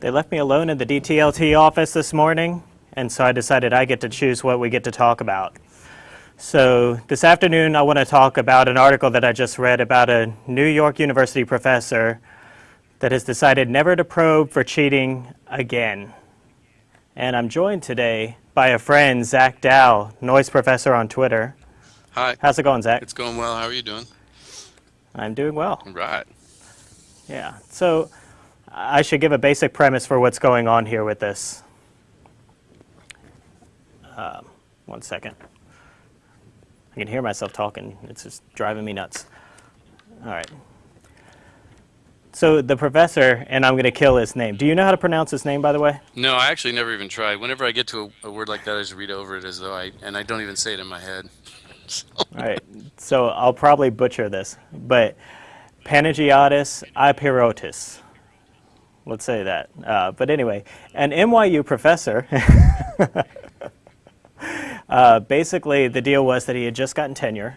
They left me alone in the DTLT office this morning, and so I decided I get to choose what we get to talk about. So this afternoon, I want to talk about an article that I just read about a New York University professor that has decided never to probe for cheating again. And I'm joined today by a friend, Zach Dow, noise professor on Twitter. Hi. How's it going, Zach? It's going well. How are you doing? I'm doing well. Right. Yeah. So I should give a basic premise for what's going on here with this. Um, one second. I can hear myself talking. It's just driving me nuts. All right. So the professor, and I'm going to kill his name. Do you know how to pronounce his name, by the way? No, I actually never even tried. Whenever I get to a, a word like that, I just read over it as though I, and I don't even say it in my head. So. All right. So I'll probably butcher this, but Panagiotis Ipeirotis. Let's say that. Uh, but anyway, an NYU professor Uh, basically, the deal was that he had just gotten tenure,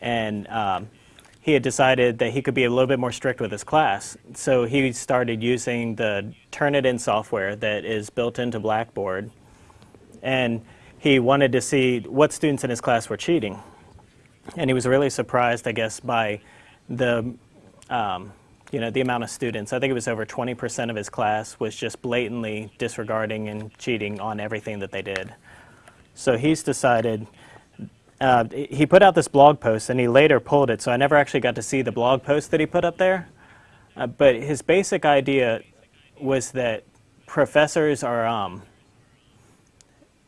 and um, he had decided that he could be a little bit more strict with his class. So he started using the Turnitin software that is built into Blackboard, and he wanted to see what students in his class were cheating. And he was really surprised, I guess, by the um, you know, the amount of students. I think it was over 20% of his class was just blatantly disregarding and cheating on everything that they did. So he's decided, uh, he put out this blog post and he later pulled it, so I never actually got to see the blog post that he put up there. Uh, but his basic idea was that professors are, um,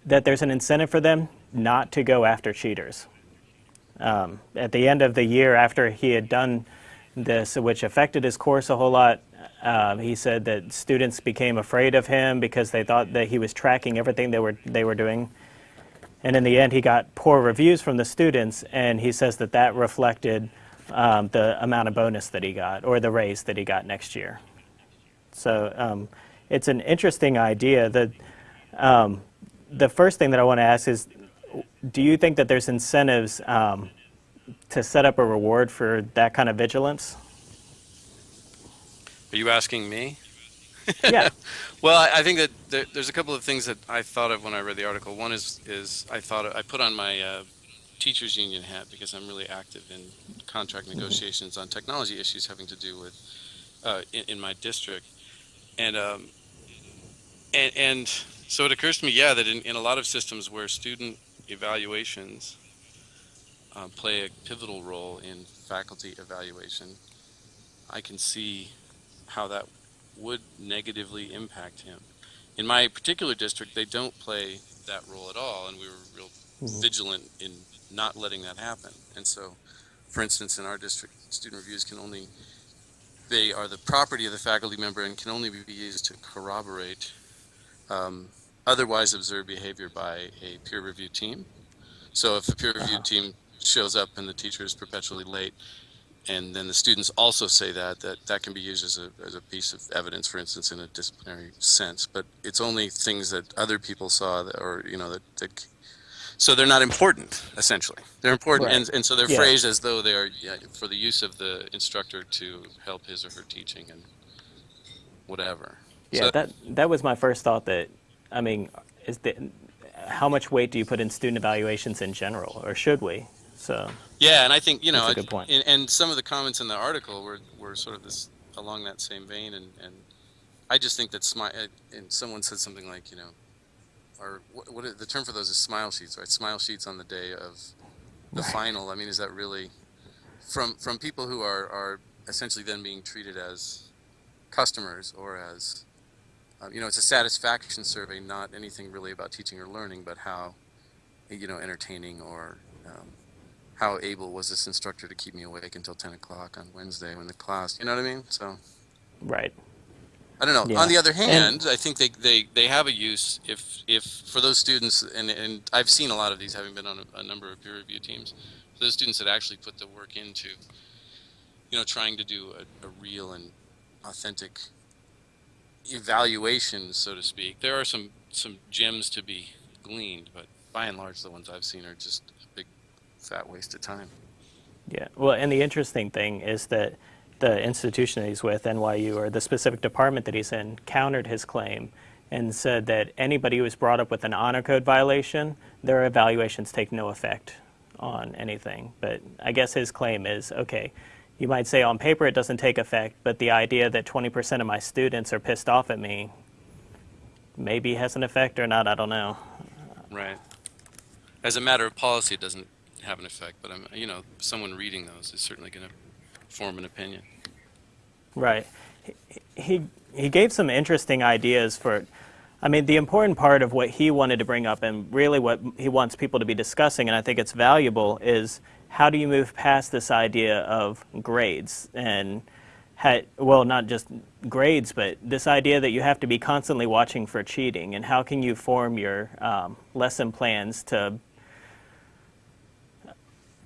that there's an incentive for them not to go after cheaters. Um, at the end of the year after he had done this, which affected his course a whole lot, uh, he said that students became afraid of him because they thought that he was tracking everything they were, they were doing. And in the end, he got poor reviews from the students, and he says that that reflected um, the amount of bonus that he got or the raise that he got next year. So um, it's an interesting idea. That um, the first thing that I want to ask is, do you think that there's incentives um, to set up a reward for that kind of vigilance? Are you asking me? yeah. well, I, I think that there, there's a couple of things that I thought of when I read the article. One is is I thought I put on my uh, teachers union hat because I'm really active in contract negotiations on technology issues having to do with uh, in, in, my district, and um, and and so it occurs to me, yeah, that in, in a lot of systems where student evaluations uh, play a pivotal role in faculty evaluation, I can see how that would negatively impact him. In my particular district, they don't play that role at all, and we were real mm-hmm. vigilant in not letting that happen. And so, for instance, in our district, student reviews can only they are the property of the faculty member and can only be used to corroborate um, otherwise observed behavior by a peer review team. So if a peer review uh-huh. team shows up and the teacher is perpetually late, and then the students also say that that that can be used as a, as a piece of evidence for instance in a disciplinary sense. But it's only things that other people saw that, or you know that, that so they're not important essentially. They're important right. and, and so they're yeah. phrased as though they are yeah, for the use of the instructor to help his or her teaching and whatever. Yeah so, that that was my first thought that i mean is that how much weight do you put in student evaluations in general or should we so yeah, and I think you know, a good point. And, and, some of the comments in the article were, were sort of this along that same vein, and, and I just think that smile. Uh, and someone said something like, you know, or what, what the term for those is smile sheets, right? Smile sheets on the day of the right. final. I mean, is that really from from people who are are essentially then being treated as customers or as um, you know, it's a satisfaction survey, not anything really about teaching or learning, but how you know entertaining or um, how able was this instructor to keep me awake until 10 o'clock on Wednesday when the class, you know what I mean? So, right. I don't know. Yeah. On the other hand, and, I think they, they, they have a use if, if for those students, and, and I've seen a lot of these having been on a, a number of peer review teams, for those students that actually put the work into, you know, trying to do a, a real and authentic evaluation, so to speak. There are some, some gems to be gleaned, but by and large, the ones I've seen are just fat waste of time. Yeah, well, and the interesting thing is that the institution that he's with, NYU, or the specific department that he's in, countered his claim and said that anybody who was brought up with an honor code violation, their evaluations take no effect on anything. But I guess his claim is okay, you might say on paper it doesn't take effect, but the idea that 20% of my students are pissed off at me maybe has an effect or not, I don't know. Right. As a matter of policy, it doesn't have an effect, but I'm, you know, someone reading those is certainly going to form an opinion. Right. He, he, gave some interesting ideas for, I mean, the important part of what he wanted to bring up and really what he wants people to be discussing, and I think it's valuable, is how do you move past this idea of grades and had, well, not just grades, but this idea that you have to be constantly watching for cheating, and how can you form your um, lesson plans to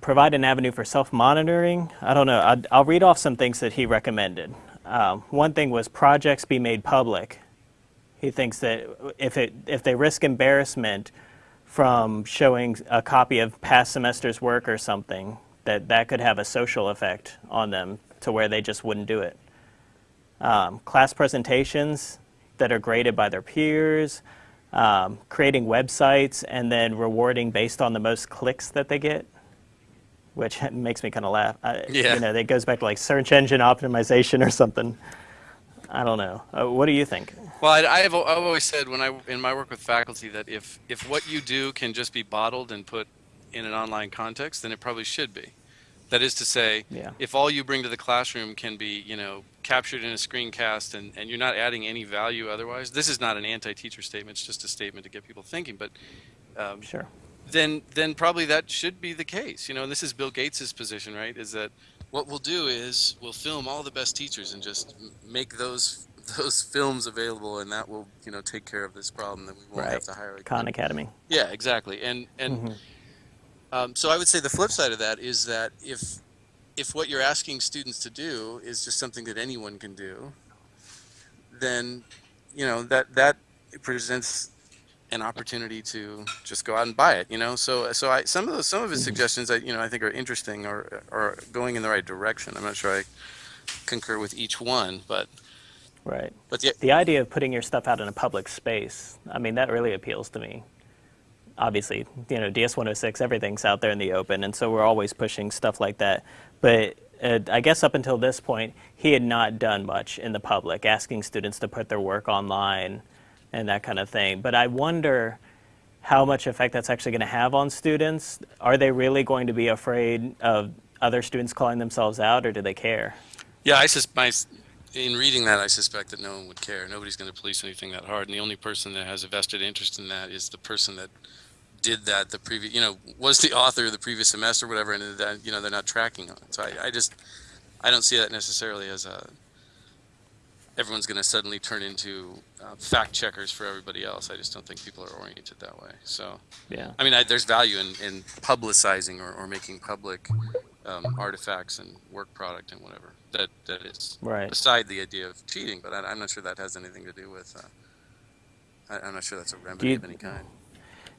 provide an avenue for self-monitoring? I don't know. I'll, I'll, read off some things that he recommended. Um, one thing was projects be made public. He thinks that if, it, if they risk embarrassment from showing a copy of past semester's work or something, that that could have a social effect on them to where they just wouldn't do it. Um, class presentations that are graded by their peers, um, creating websites and then rewarding based on the most clicks that they get, which makes me kind of laugh. I, yeah. You know, that goes back to like search engine optimization or something. I don't know. Uh, what do you think? Well, I, I have I've always said when I in my work with faculty that if if what you do can just be bottled and put in an online context, then it probably should be. That is to say, yeah. if all you bring to the classroom can be, you know, captured in a screencast and, and you're not adding any value otherwise, this is not an anti-teacher statement, it's just a statement to get people thinking. But um, sure. Then then probably that should be the case. You know, and this is Bill Gates's position, right? Is that what we'll do is we'll film all the best teachers and just make those those films available, and that will you know take care of this problem that we won't right. have to hire. A Khan Academy. Yeah, exactly. And and mm-hmm. um, so I would say the flip side of that is that if if what you're asking students to do is just something that anyone can do, then you know that that presents an opportunity to just go out and buy it. You know, so so I some of those some of his mm-hmm. suggestions I you know I think are interesting or are going in the right direction. I'm not sure I concur with each one, but Right. But the, the idea of putting your stuff out in a public space, I mean, that really appeals to me. Obviously, you know, DS106, everything's out there in the open, and so we're always pushing stuff like that. But uh, I guess up until this point, he had not done much in the public, asking students to put their work online and that kind of thing. But I wonder how much effect that's actually going to have on students. Are they really going to be afraid of other students calling themselves out, or do they care? Yeah, I sus- my in reading that, I suspect that no one would care. Nobody's going to police anything that hard, and the only person that has a vested interest in that is the person that did that the previous, you know, was the author of the previous semester, or whatever, and that you know they're not tracking on it. So I, I just, I don't see that necessarily as a. Everyone's going to suddenly turn into uh, fact checkers for everybody else. I just don't think people are oriented that way. So, yeah. I mean, I, there's value in, in publicizing or, or making public um, artifacts and work product and whatever that that is right. beside the idea of cheating. But I, am not sure that has anything to do with. Uh, I, am not sure that's a remedy you, of any kind.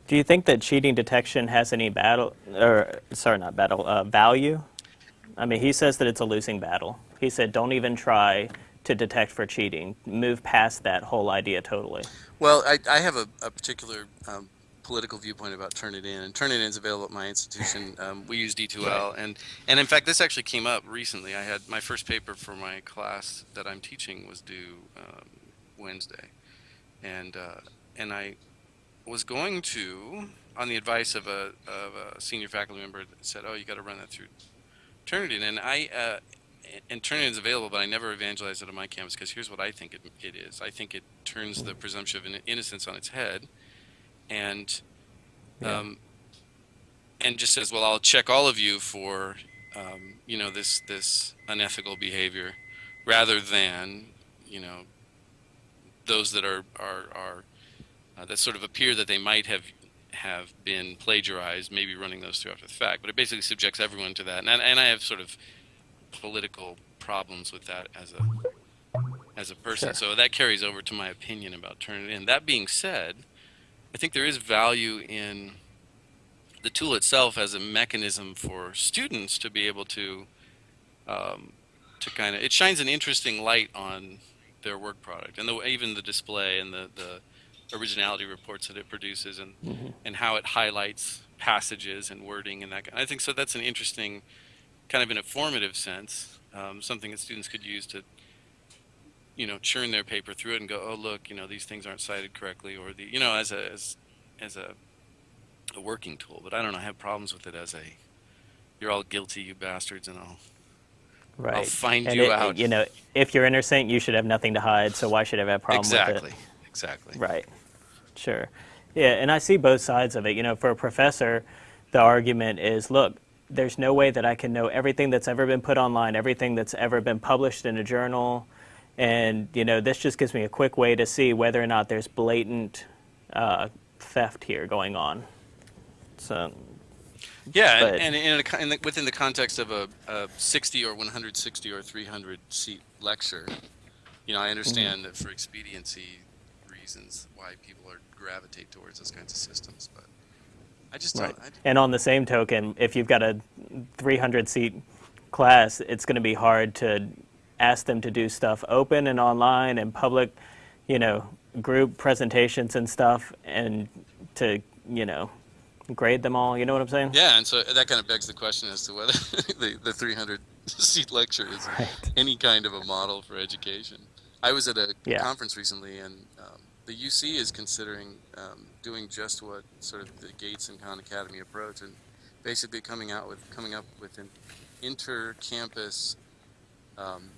Do you think that cheating detection has any battle, or sorry, not battle, uh, value? I mean, he says that it's a losing battle. He said, don't even try to detect for cheating. Move past that whole idea totally. Well, I, I have a, a particular um, political viewpoint about Turnitin, and Turnitin is available at my institution. Um, we use D2L, and and in fact, this actually came up recently. I had my first paper for my class that I'm teaching was due um, Wednesday, and uh, and I was going to, on the advice of a of a senior faculty member, that said, "Oh, you got to run that through Turnitin," and I. Uh, and Turnitin is available, but I never evangelize it on my campus because here's what I think it, it is. I think it turns the presumption of innocence on its head and yeah. um, and just says, "Well, I'll check all of you for um, you know this this unethical behavior," rather than you know those that are are are uh, that sort of appear that they might have have been plagiarized, maybe running those through after the fact. But it basically subjects everyone to that, and and I have sort of political problems with that as a as a person. Sure. So that carries over to my opinion about Turnitin. That being said, I think there is value in the tool itself as a mechanism for students to be able to um, to kind of it shines an interesting light on their work product and the, even the display and the, the originality reports that it produces and and how it highlights passages and wording and that kind- I think so that's an interesting kind of an informative sense um, something that students could use to you know churn their paper through it and go oh look you know these things aren't cited correctly or the you know as a as as a, a working tool but I don't know I have problems with it as a you're all guilty you bastards and I'll Right. find and you it- out. You know, if you're innocent, you should have nothing to hide. So why should I have a problem with exactly exactly Right. Sure. Yeah, and I see both sides of it. You know, for a professor, the argument is, look, there's no way that I can know everything that's ever been put online, everything that's ever been published in a journal, and you know, this just gives me a quick way to see whether or not there's blatant uh, theft here going on. So, Yeah, But- and, and in, a, in the, within the context of a, a 60 or 160 or 300 seat lecture, you know, I understand that for expediency reasons why people are gravitate towards those kinds of systems, but I just right. don't. I, And on the same token, if you've got a 300 seat class, it's going to be hard to ask them to do stuff open and online and public, you know, group presentations and stuff, and to, you know, grade them all. You know what I'm saying? yeah, and so that kind of begs the question as to whether the, the 300 seat lecture is Right. any kind of a model for education. I was at a Yeah. conference recently, and um, the UC is considering um, doing just what sort of the Gates and Khan Academy approach, and basically coming out with coming up with an inter-campus um,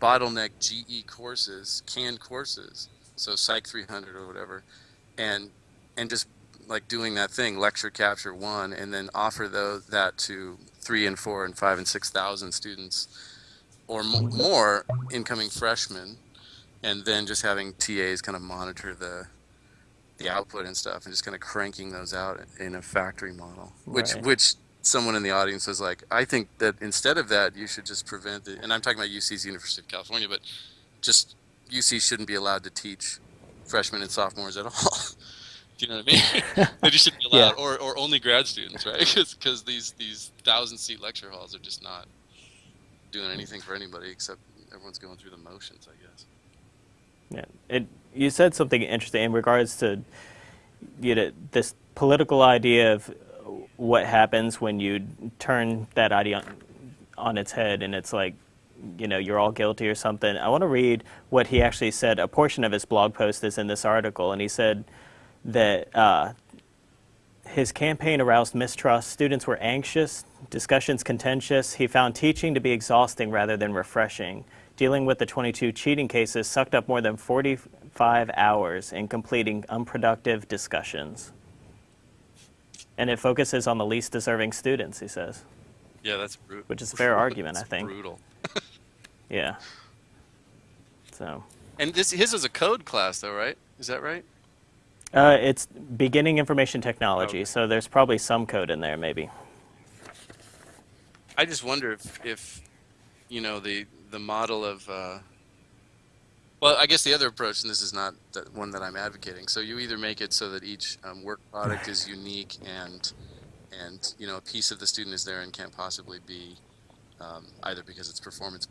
bottleneck GE courses, canned courses, so Psych 300 or whatever, and and just like doing that thing, lecture capture one, and then offer those that to three and four and five and six thousand students or mo- more incoming freshmen, and then just having TAs kind of monitor the the output and stuff, and just kind of cranking those out in a factory model. Which Right. which someone in the audience was like, I think that instead of that, you should just prevent it. And I'm talking about UC's University of California, but just UC shouldn't be allowed to teach freshmen and sophomores at all. Do you know what I mean? they just shouldn't be allowed, Yeah. or, or only grad students, right? Because these these thousand seat lecture halls are just not doing anything for anybody except everyone's going through the motions, I guess. Yeah. It, you said something interesting in regards to you know, this political idea of what happens when you turn that idea on, on its head and it's like, you know, you're all guilty or something. I want to read what he actually said. A portion of his blog post is in this article, and he said that uh, his campaign aroused mistrust. Students were anxious, discussions contentious. He found teaching to be exhausting rather than refreshing. Dealing with the 22 cheating cases sucked up more than 45 hours in completing unproductive discussions. And it focuses on the least deserving students, he says. Yeah, that's brutal. Which is a fair argument, I think. Brutal. Yeah. So, And this his is a code class, though, right? Is that right? uh, it's beginning information technology, Okay. so there's probably some code in there, maybe. I just wonder if, if you know, the the model of. Uh, well, I guess the other approach, and this is not the one that I'm advocating. So you either make it so that each um, work product is unique, and and you know a piece of the student is there and can't possibly be um, either because it's performance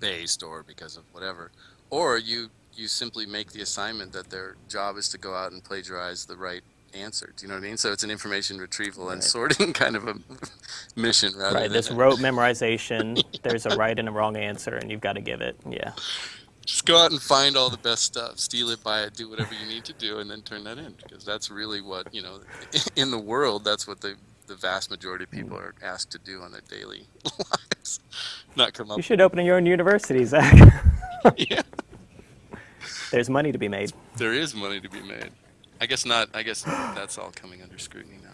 based or because of whatever, or you you simply make the assignment that their job is to go out and plagiarize the right answer. Do you know what I mean? So it's an information retrieval and Right. sorting kind of a mission rather Right, this rote memorization, there's a right and a wrong answer, and you've got to give it. Yeah. just go out and find all the best stuff, steal it, buy it, do whatever you need to do, and then turn that in because that's really what you know in the world. That's what the the vast majority of hmm. people are asked to do on their daily lives. Not come up. You should open your own university, Zach. yeah, There's money to be made. there is money to be made. I guess not. I guess that's all coming under scrutiny now.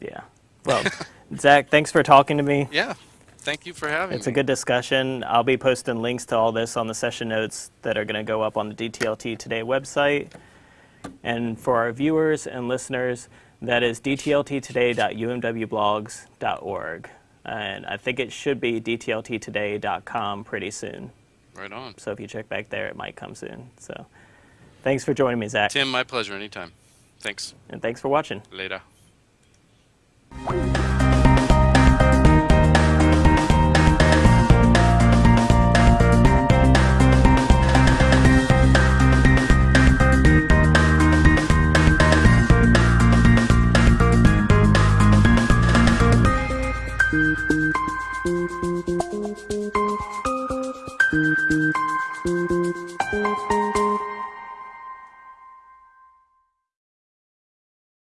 Yeah. Well, Zach, thanks for talking to me. Yeah. Thank you for having me. It's a good discussion. I'll be posting links to all this on the session notes that are going to go up on the DTLT Today website. And for our viewers and listeners, that is dtlttoday.umwblogs.org. And I think it should be dtlttoday.com pretty soon. Right on. So if you check back there, it might come soon. So thanks for joining me, Zach. Tim, my pleasure. Anytime. Thanks. And thanks for watching. Later.